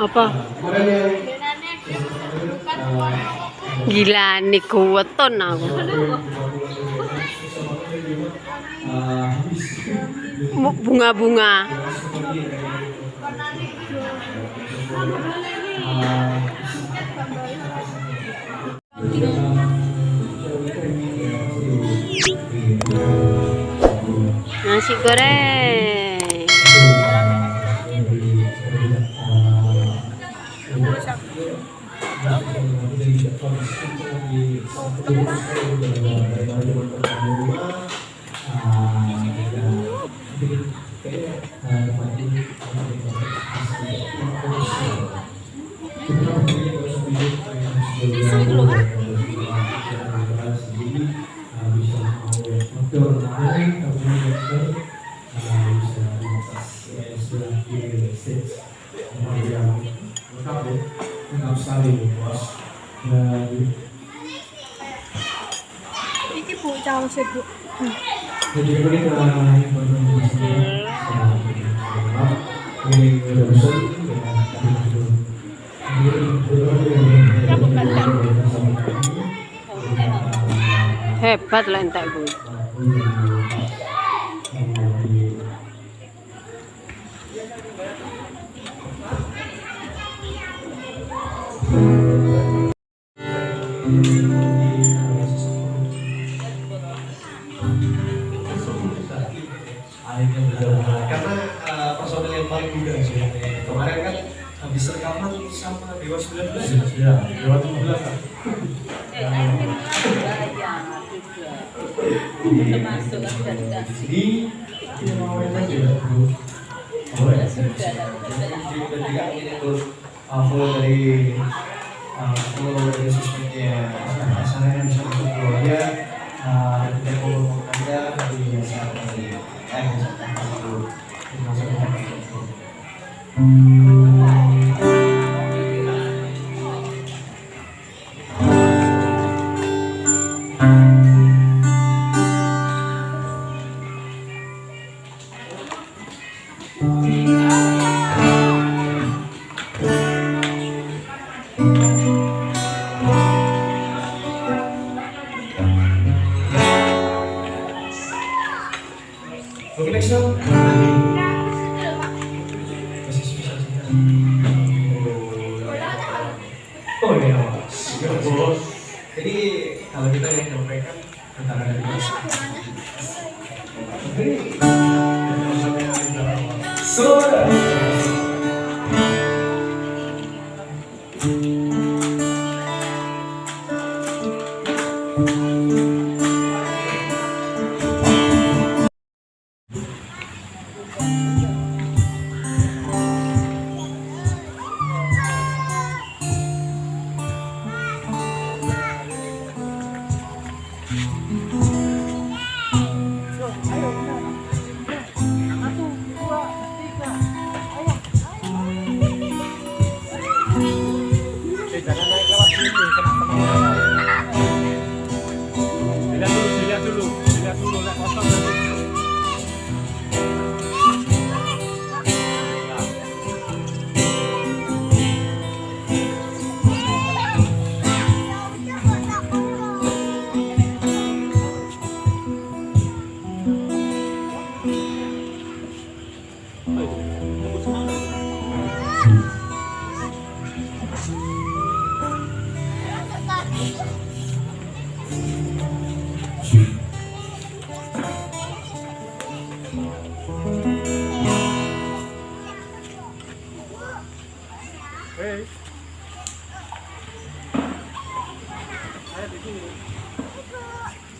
Apa? Gila nih kuweton aku. Bu- Bunga-bunga. Nasi goreng. Iki Bu caos e, Bu. jadi ini kita ini udah besar Hebat lah karena eh, personel yang paling muda sih kemarin kan habis rekaman sama Dewa 19 ya? Dewa 17 kan mau main aja ya boleh jadi kami itu uh, follow dari uh, follow dari sosmednya. Asalnya bisa untuk keluarga uh, kita follow anda di ini eh Oh iya, bos. Jadi kalau kita yang nyampaikan bos. Sudah. Dilihat dulu dilihat dulu lihat motor nanti Thank you.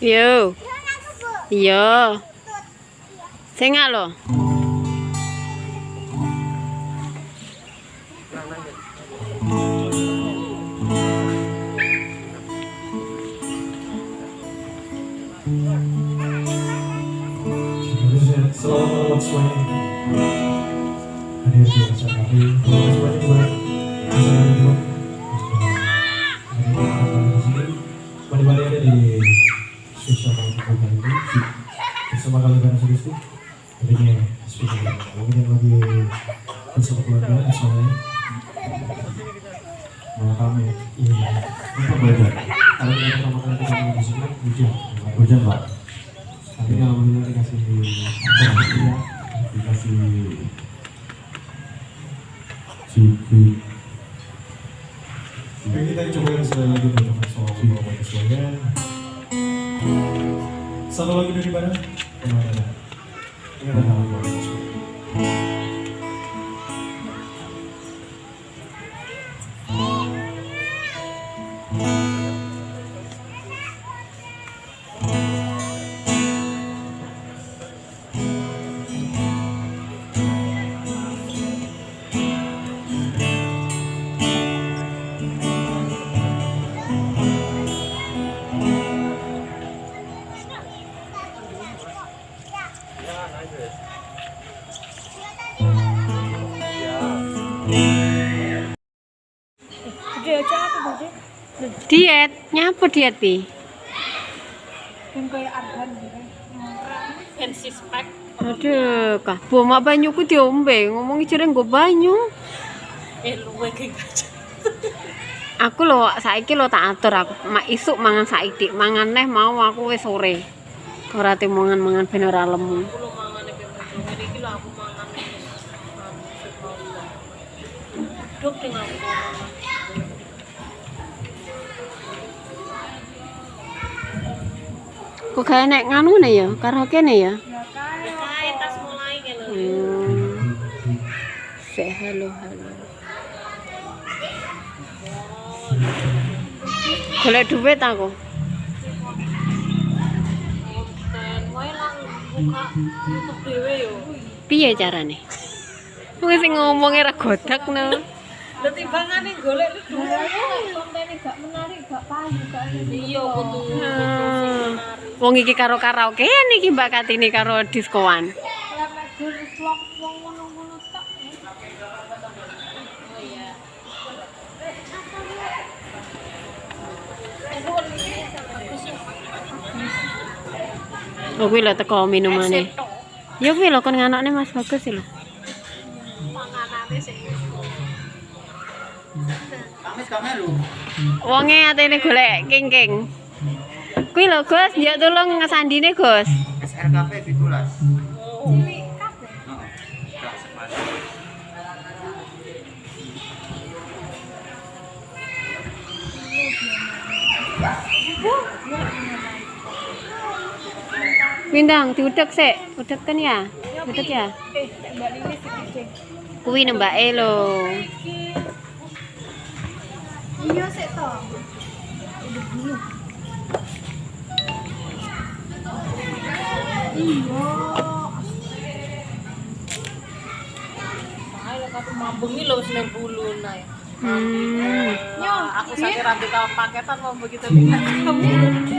Yo. Yo. Sing lo. Selamat ini Di- bersama kalian yang lagi bersama keluarga Malah kami kalau kita pertama kali ketemu di sini hujan hujan pak tapi alhamdulillah dikasih dikasih suku kita coba yang sekali soal. Satu lagi dari mana? Ke mana? Ini ada nama Argan gitu. Aduh, kah mak banyu ku diombe, ngomongi jere nggo banyu. Eh, luwe Aku lo saiki lo tak atur aku. Mak isuk mangan saiki, mangan neh mau aku wis sore. Ora te mangan-mangan ben ora lemu. Aku lo mangan Kok kayak nek nganu nih ya, karaoke nih ya. Tas mulai gitu. Hmm. Halo halo. Golek duit aku. Piye carane? Sing ngomongnya ra godak no. Lah timbangane golek lu duwe. Kontennya gak menarik, gak payu, gak. Iya Hmm. menarik. Wong iki karo karaokean iki Mbak Katini karo diskoan. Kalau mek gur vlog wong ngono-ngono tak. Oh kuwi lho teko minumane. Ya kuwi lho kon nganakne Mas Bagus lho. Panganane sing Wonge atene golek king-king. Kuwi lho Gus, njuk tulung ngesandine Gus. SRKP 17. Windang diudek sik, udek kan ya? Udek ya? Eh, Mbak. Kuwi nembake lho. Iya sik to. Iya. Ayo aku mambengi lho wis nang bulu nae. Hmm. Wah, aku sakit rantai kawan paketan mau begitu lihat kamu.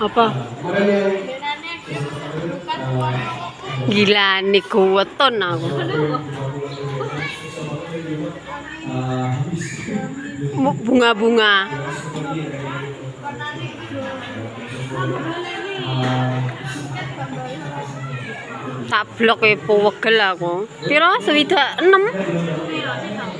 Apa? Gila niku weton aku. Bu- Bunga-bunga. Tak blok e wegel aku. Piro? Swidak 6.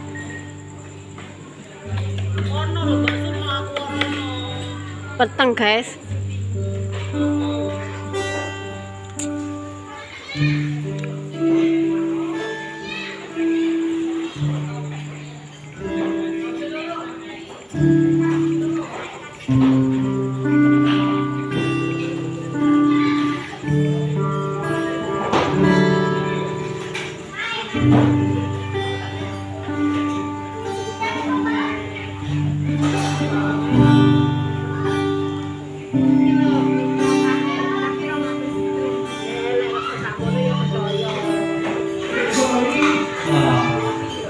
पतंग है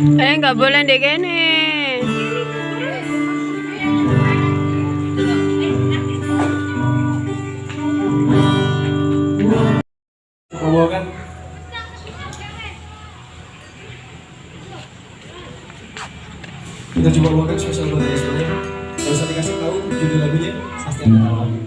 Eh nggak boleh deh gini. Kan? Kita coba buatkan spesial buat semuanya. Gak saya dikasih tahu judul lagunya, pasti akan tahu.